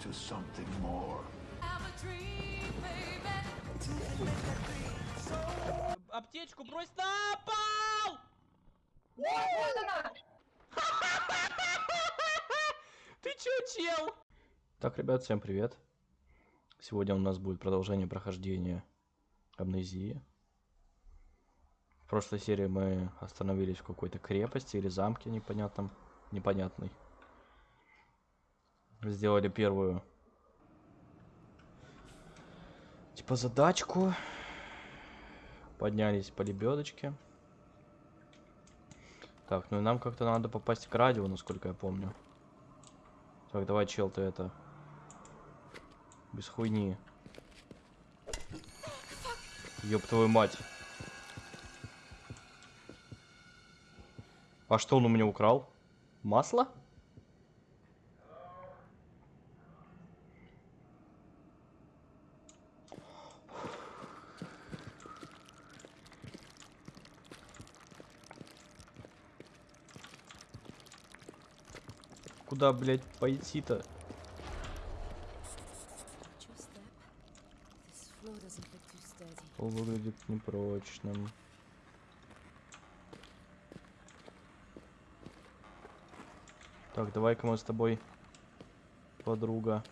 to something more. Аптечку брось на пол! Ты чё, чел? Так, ребят, всем привет. Сегодня у нас будет продолжение прохождения амнезии. В прошлой серии мы остановились в какой-то крепости или замке непонятном, непонятной. Сделали первую типа задачку. Поднялись по лебедочке. Так, ну и нам как-то надо попасть к радио, насколько я помню. Так, давай, чел, ты это... Без хуйни. Ёб твою мать. А что он у меня украл? Масло? Куда, блядь, пойти-то? Пол выглядит непрочным. Так, давай-ка мы с тобой, подруга,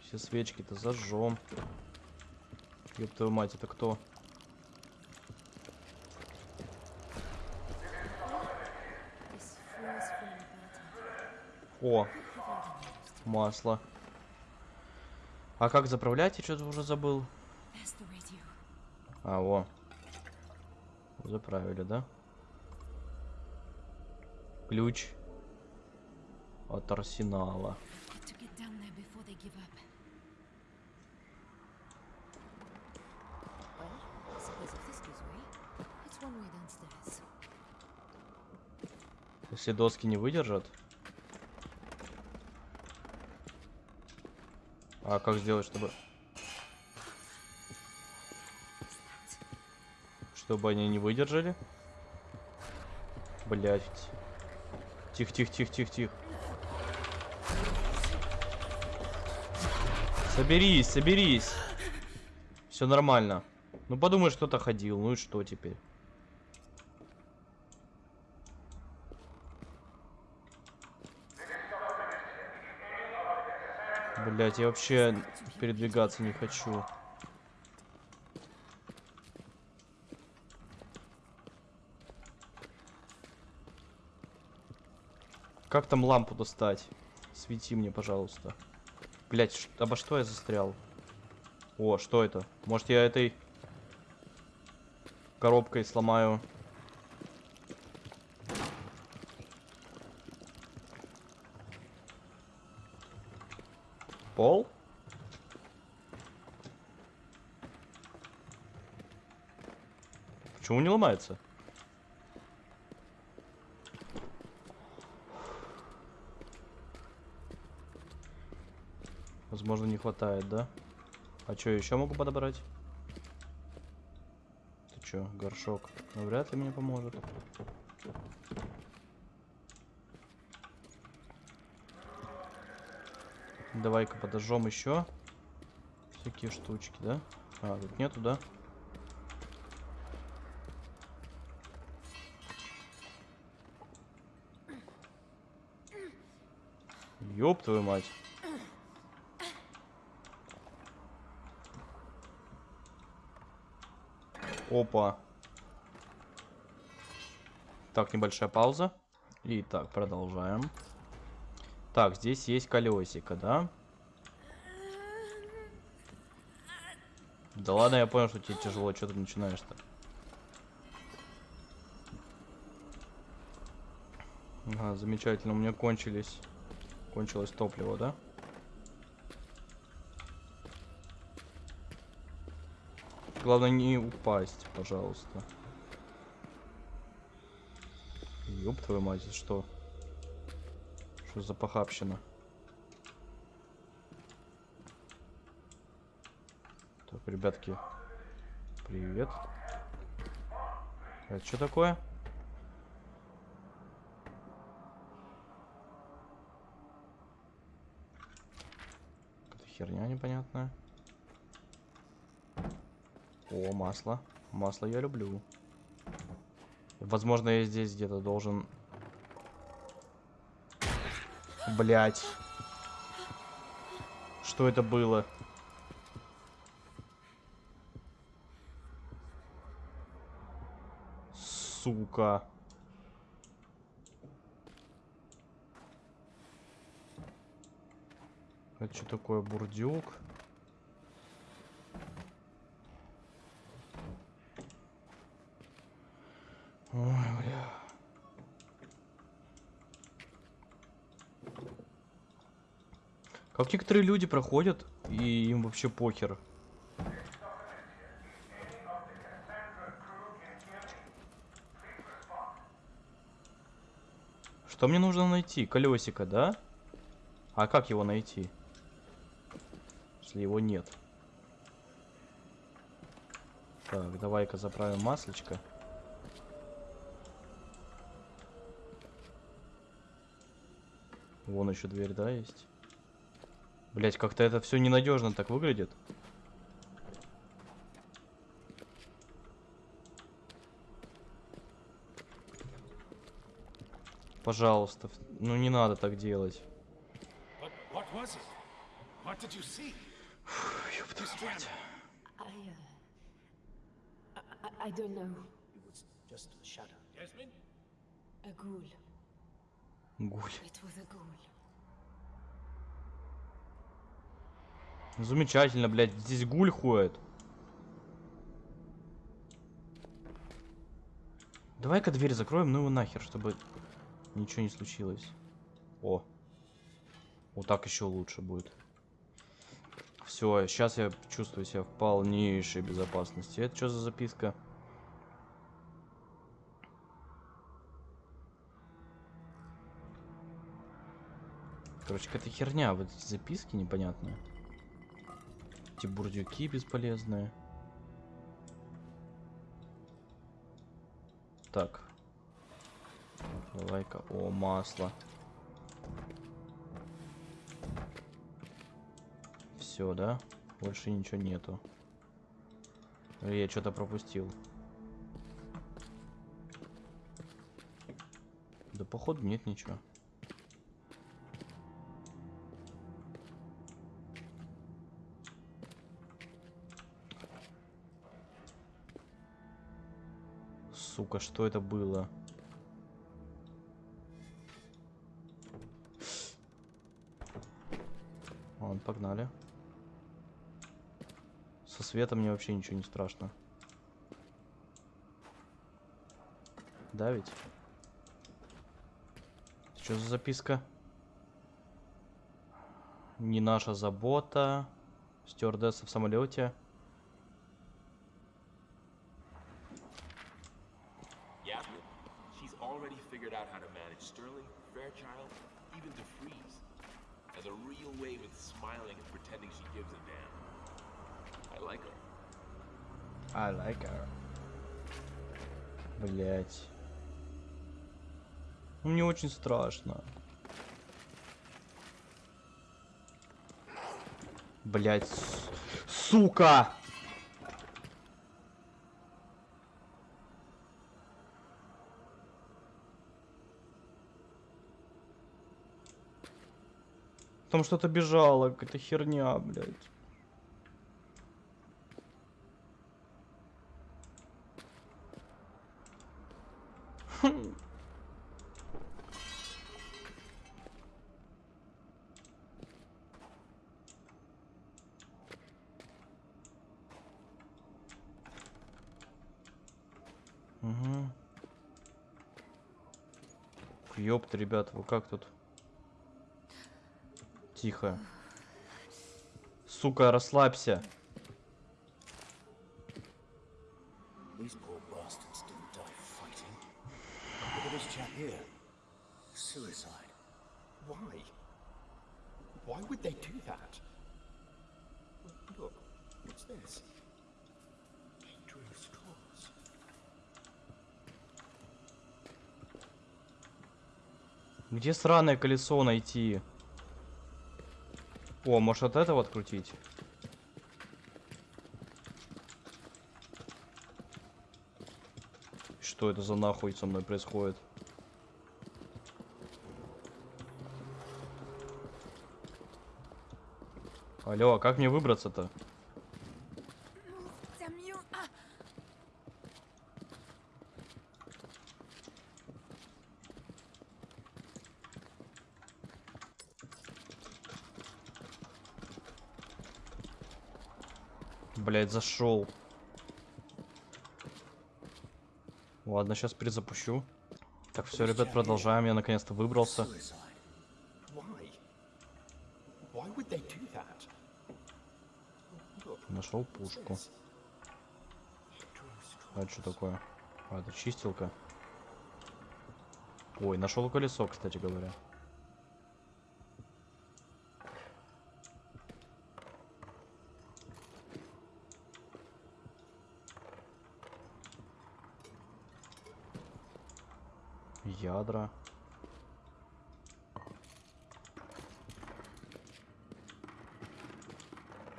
все свечки-то зажжем. Ёб твою мать, это кто? This О, масло. А как заправлять, я что-то уже забыл. А, во. Заправили, да? Ключ от арсенала. Got to get down А как сделать, чтобы... Чтобы они не выдержали? Блять. Тихо, тихо, тихо, тихо, тихо. Соберись, соберись. Все нормально. Ну подумаешь, кто-то ходил. Ну и что теперь? Блять, я вообще передвигаться не хочу. Как там лампу достать? Свети мне, пожалуйста. Блять, обо что я застрял? О, что это? Может я этой коробкой сломаю? Пол? Почему не ломается? Возможно, не хватает, да? А что, еще могу подобрать? Ты чё, горшок? Ну, вряд ли мне поможет. Давай-ка подожжем еще всякие штучки, да? А, тут нету, да? Ёб твою мать. Опа. Так, небольшая пауза. И так, продолжаем. Так, здесь есть колесико, да? Да ладно, я понял, что тебе тяжело, что ты начинаешь-то? Ага, замечательно, у меня кончились... Кончилось топливо, да? Главное не упасть, пожалуйста. Ёб твою мать, что? Что за похабщина? Так, ребятки. Привет. Это что такое? Херня непонятная. О, масло. Масло я люблю. Возможно, я здесь где-то должен... Блять. Что это было? Сука. Это что такое, бурдюк? Ой, бля. Как некоторые люди проходят, и им вообще похер. Что мне нужно найти? Колесико, да? А как его найти? Если его нет. Так, давай-ка заправим маслечко. Вон еще дверь, да, есть? Блять, как-то это все ненадежно так выглядит. Пожалуйста, ну не надо так делать. Miss мать. I, uh. I, don't know. It was just a shadow. Yasmin? A ghoul. Гуль. It was a ghoul. Замечательно, блядь, здесь гуль ходит. Давай-ка дверь закроем, ну его нахер, чтобы ничего не случилось. О. Вот так еще лучше будет. Все, сейчас я чувствую себя в полнейшей безопасности. Это что за записка? Короче, какая-то херня, вот эти записки непонятные. Эти бурдюки бесполезные. Так. Давай-ка. О, масло. Все, да? Больше ничего нету. Или я что-то пропустил. Да походу нет ничего. Сука, что это было? Ладно, погнали. Со светом мне вообще ничего не страшно. Да ведь? Что за записка? Не наша забота. Стюардесса в самолете. Очень страшно. Блять, сука! Там что-то бежало, какая-то херня, блядь. Ёпта, ребят, вы как тут? Тихо. Сука, расслабься. Где сраное колесо найти? О, может от этого открутить? Что это за нахуй со мной происходит? Алло, а как мне выбраться-то? Блять, зашел. Ладно, сейчас перезапущу. Так, все, ребят, продолжаем. Я наконец-то выбрался. Нашел пушку. А что такое? А, это чистилка. Ой, нашел колесо, кстати говоря. Ядра.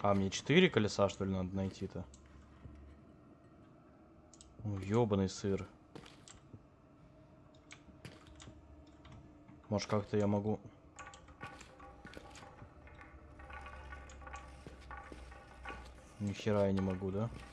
А, мне четыре колеса, что ли, надо найти-то? Ёбаный сыр. Может, как-то я могу... Ни хера я не могу, да? О,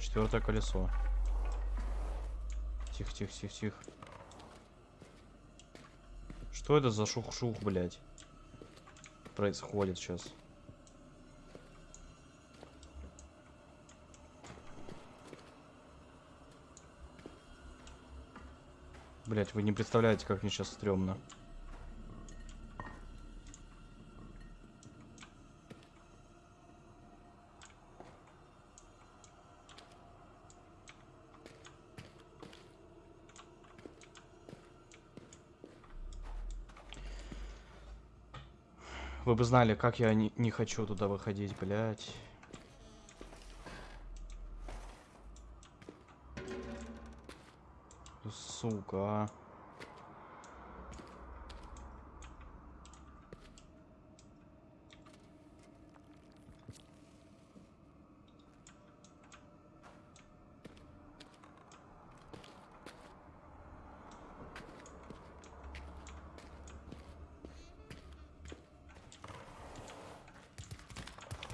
четвертое колесо. Тихо, тихо, тихо, тихо. Что это за шух-шух, блядь? Происходит сейчас. Блять, вы не представляете, как мне сейчас стрёмно. Вы бы знали, как я не, не хочу туда выходить, блять. Сука,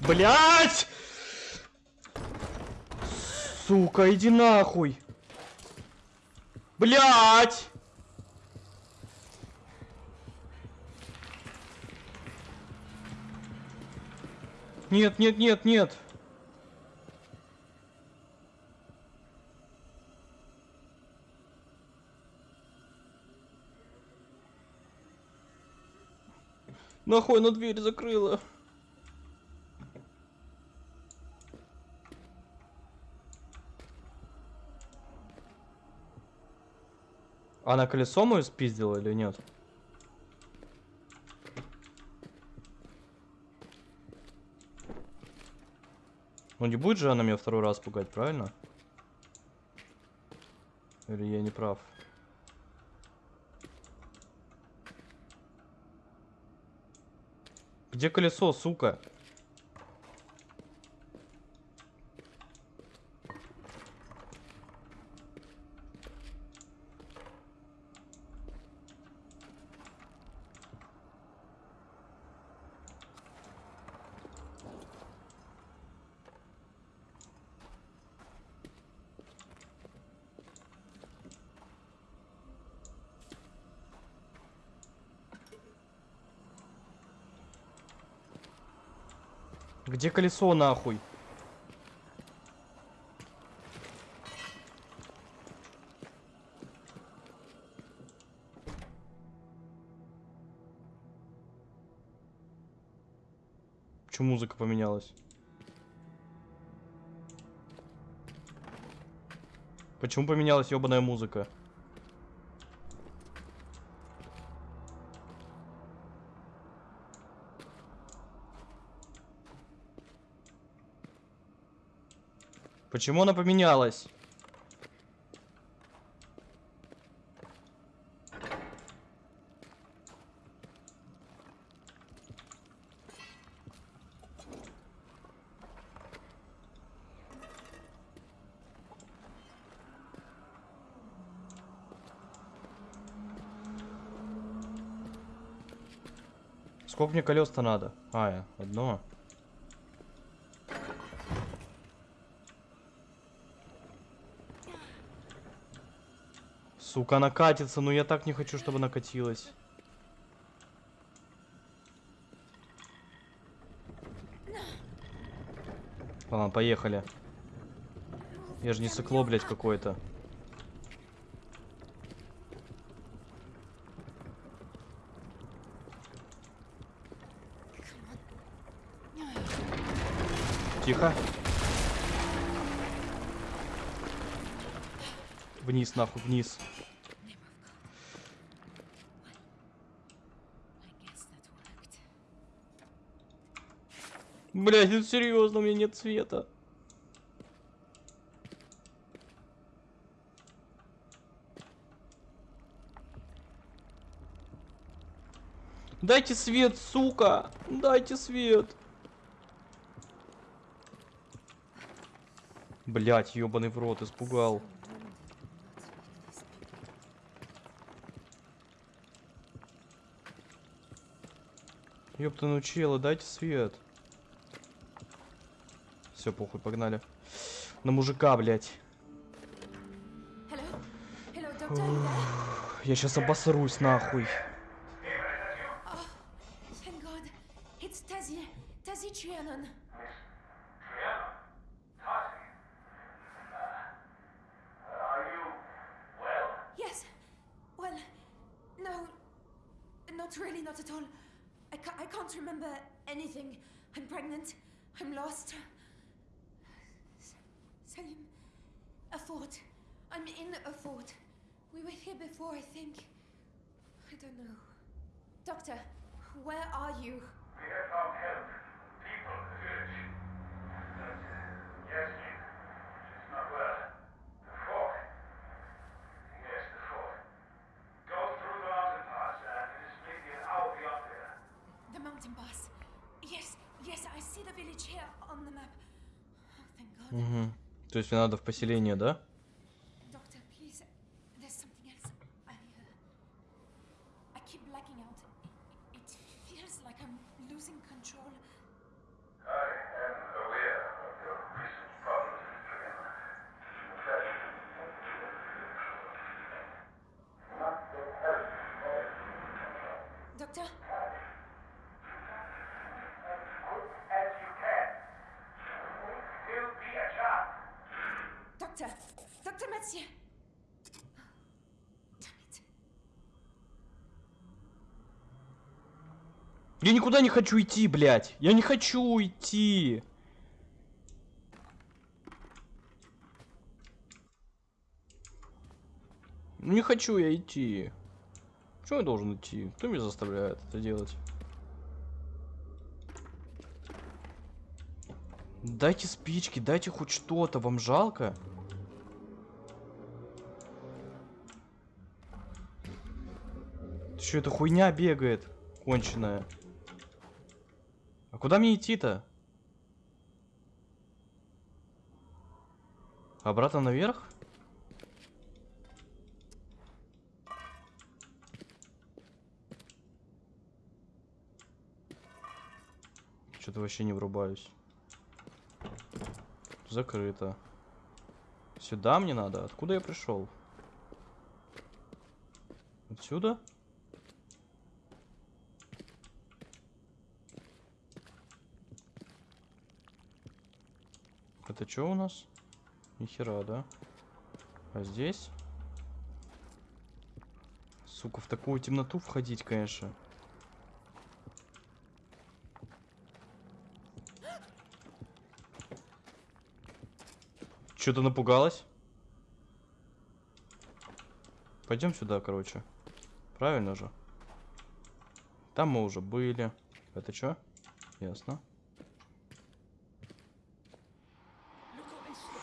Блять! Сука, иди нахуй! Блять! Нет, нет, нет, нет. Нахуй она дверь закрыла. Она колесо мою спиздила или нет? Ну не будет же она меня второй раз пугать, правильно? Или я не прав? Где колесо, сука? Где колесо нахуй? Почему музыка поменялась? Почему поменялась ебаная музыка? Почему она поменялась? Сколько мне колес-то надо? А, одно. Сука, она катится, но я так не хочу, чтобы она катилась. Ладно, поехали. Я же не сыкло, блядь, какое-то. Тихо. Вниз, нахуй, вниз. Блять, это серьезно, у меня нет цвета. Дайте свет, сука! Дайте свет! Блять, ёбаный в рот, испугал. Ёпта, ну чела, дайте свет. Все, похуй, погнали. На мужика, there? Я сейчас обосрусь, нахуй. Not really, not at all. I, ca- I can't remember anything. I'm pregnant. I'm lost. Fort. I'm in a fort. We were here before, I think. I don't know. Doctor, where are you? We have found help. People in the village. But, yes, she's not well. The fort. Yes, the fort. Go through the mountain pass, and it is maybe an hour beyond there. The mountain pass. Yes, yes, I see the village here on the map. То есть мне надо в поселение, да? It. Я никуда не хочу идти, блядь. Я не хочу идти. Ну не хочу я идти. Почему я должен идти? Кто меня заставляет это делать? Дайте спички, дайте хоть что-то. Вам жалко? Что это хуйня бегает? Конченая. А куда мне идти-то? Обратно наверх? Что-то вообще не врубаюсь. Закрыто. Сюда мне надо? Откуда я пришел? Отсюда? Это что у нас? Нихера, да? А здесь? Сука, в такую темноту входить, конечно. Что-то напугалась? Пойдем сюда, короче. Правильно же? Там мы уже были. Это что? Ясно. Look over Фу, блядь. There's bound to be something useful. Can't we just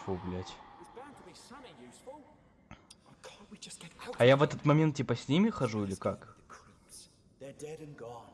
get out? А я в этот момент типа с ними хожу или как? The creeps. They're dead and gone.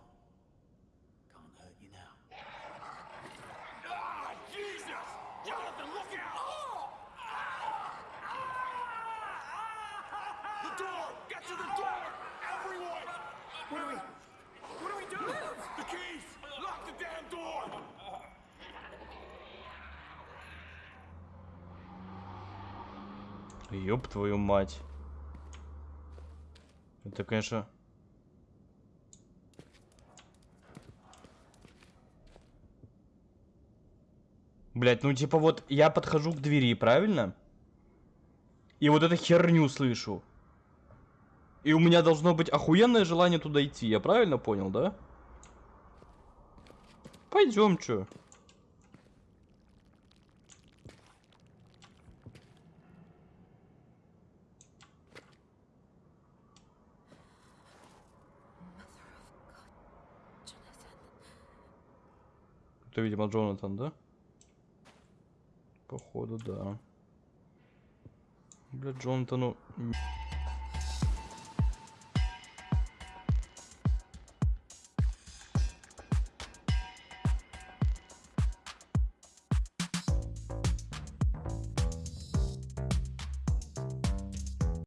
Ёб твою мать. Это, конечно... Блять, ну типа вот я подхожу к двери, правильно? И вот эту херню слышу. И у меня должно быть охуенное желание туда идти, я правильно понял, да? Пойдем, чё? Это, видимо, Джонатан, да? Походу, да. Бля, Джонатану...